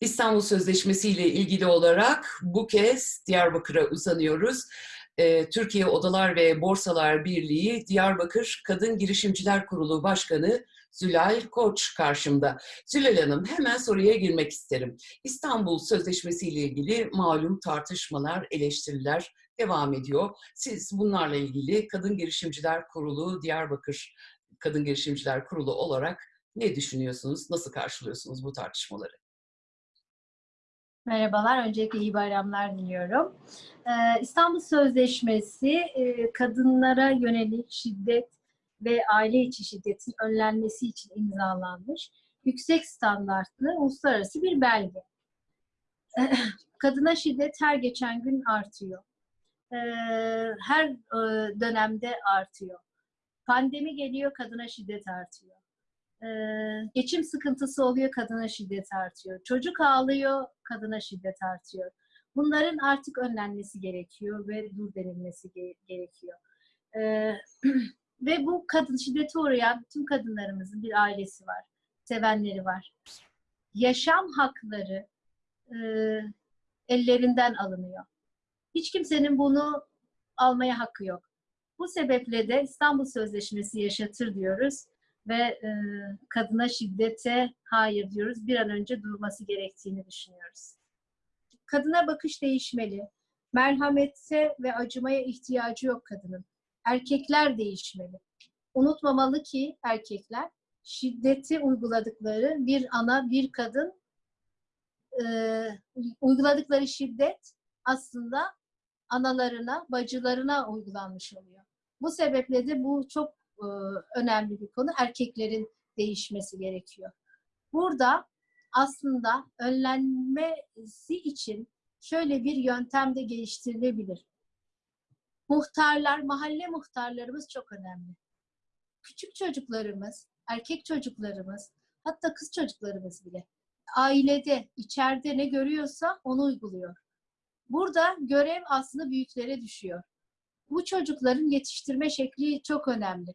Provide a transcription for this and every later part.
İstanbul Sözleşmesi ile ilgili olarak bu kez Diyarbakır'a uzanıyoruz. Ee, Türkiye Odalar ve Borsalar Birliği Diyarbakır Kadın Girişimciler Kurulu Başkanı Zülal Koç karşımda. Zülal Hanım hemen soruya girmek isterim. İstanbul Sözleşmesi ile ilgili malum tartışmalar, eleştiriler devam ediyor. Siz bunlarla ilgili Kadın Girişimciler Kurulu Diyarbakır Kadın Girişimciler Kurulu olarak ne düşünüyorsunuz? Nasıl karşılıyorsunuz bu tartışmaları? Merhabalar, öncelikle iyi bayramlar diliyorum. Ee, İstanbul Sözleşmesi e, kadınlara yönelik şiddet ve aile içi şiddetin önlenmesi için imzalanmış yüksek standartlı uluslararası bir belge. Kadına şiddet her geçen gün artıyor. Ee, her e, dönemde artıyor. Pandemi geliyor, kadına şiddet artıyor. Geçim sıkıntısı oluyor, kadına şiddet artıyor. Çocuk ağlıyor, kadına şiddet artıyor. Bunların artık önlenmesi gerekiyor ve dur denilmesi ge- gerekiyor. Ve bu kadın şiddete uğrayan tüm kadınlarımızın bir ailesi var, sevenleri var. Yaşam hakları ellerinden alınıyor. Hiç kimsenin bunu almaya hakkı yok. Bu sebeple de İstanbul Sözleşmesi yaşatır diyoruz ve e, kadına şiddete hayır diyoruz. Bir an önce durması gerektiğini düşünüyoruz. Kadına bakış değişmeli. Merhamete ve acımaya ihtiyacı yok kadının. Erkekler değişmeli. Unutmamalı ki erkekler şiddeti uyguladıkları bir ana, bir kadın e, uyguladıkları şiddet aslında analarına, bacılarına uygulanmış oluyor. Bu sebeple de bu çok e, önemli bir konu. Erkeklerin değişmesi gerekiyor. Burada aslında önlenmesi için şöyle bir yöntem de geliştirilebilir. Muhtarlar, mahalle muhtarlarımız çok önemli. Küçük çocuklarımız, erkek çocuklarımız, hatta kız çocuklarımız bile ailede, içeride ne görüyorsa onu uyguluyor. Burada görev aslında büyüklere düşüyor. Bu çocukların yetiştirme şekli çok önemli.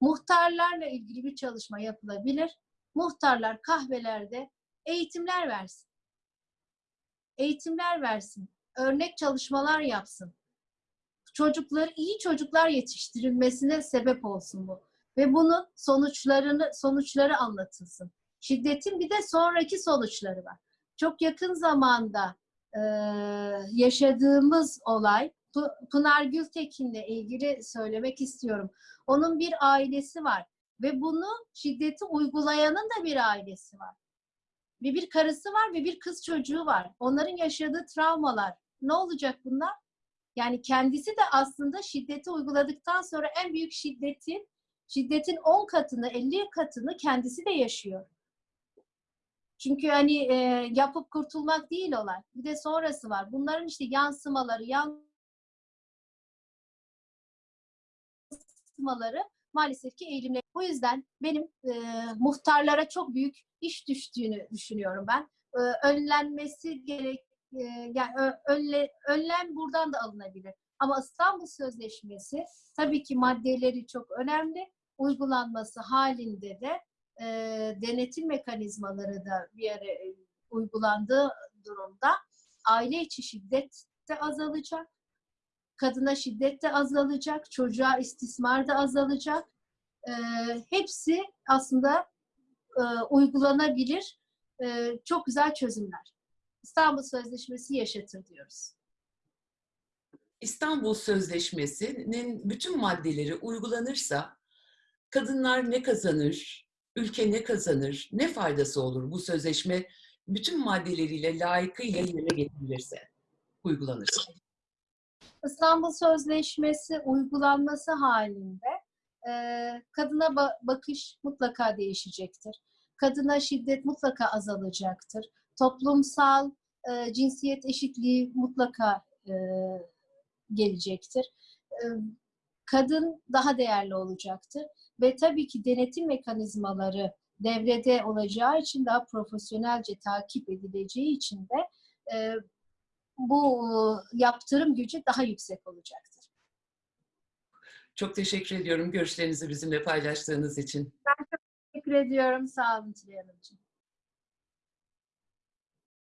Muhtarlarla ilgili bir çalışma yapılabilir. Muhtarlar kahvelerde eğitimler versin. Eğitimler versin. Örnek çalışmalar yapsın. Çocukları, iyi çocuklar yetiştirilmesine sebep olsun bu. Ve bunun sonuçlarını, sonuçları anlatılsın. Şiddetin bir de sonraki sonuçları var. Çok yakın zamanda e, yaşadığımız olay Pınar Gültekin'le ilgili söylemek istiyorum. Onun bir ailesi var ve bunu şiddeti uygulayanın da bir ailesi var. Ve bir karısı var ve bir kız çocuğu var. Onların yaşadığı travmalar. Ne olacak bunlar? Yani kendisi de aslında şiddeti uyguladıktan sonra en büyük şiddetin şiddetin 10 katını, 50 katını kendisi de yaşıyor. Çünkü hani e, yapıp kurtulmak değil olay. Bir de sonrası var. Bunların işte yansımaları, yansımaları maalesef ki eğilimli. Bu yüzden benim e, muhtarlara çok büyük iş düştüğünü düşünüyorum ben. E, önlenmesi gerek, e, yani önle, önlem buradan da alınabilir. Ama İstanbul Sözleşmesi tabii ki maddeleri çok önemli. Uygulanması halinde de e, denetim mekanizmaları da bir yere e, uygulandığı durumda aile içi şiddet de azalacak, kadına şiddet de azalacak, çocuğa istismar da azalacak. E, hepsi aslında e, uygulanabilir e, çok güzel çözümler. İstanbul Sözleşmesi yaşatır diyoruz. İstanbul Sözleşmesi'nin bütün maddeleri uygulanırsa kadınlar ne kazanır, ülke ne kazanır, ne faydası olur bu sözleşme bütün maddeleriyle layıkıyla yerine getirilirse, uygulanırsa? İstanbul Sözleşmesi uygulanması halinde e, kadına ba- bakış mutlaka değişecektir. Kadına şiddet mutlaka azalacaktır. Toplumsal e, cinsiyet eşitliği mutlaka e, gelecektir. E, kadın daha değerli olacaktır ve tabii ki denetim mekanizmaları devrede olacağı için daha profesyonelce takip edileceği için de e, bu yaptırım gücü daha yüksek olacaktır. Çok teşekkür ediyorum görüşlerinizi bizimle paylaştığınız için. Ben çok teşekkür ediyorum. Sağ olun Tülay Hanımcığım.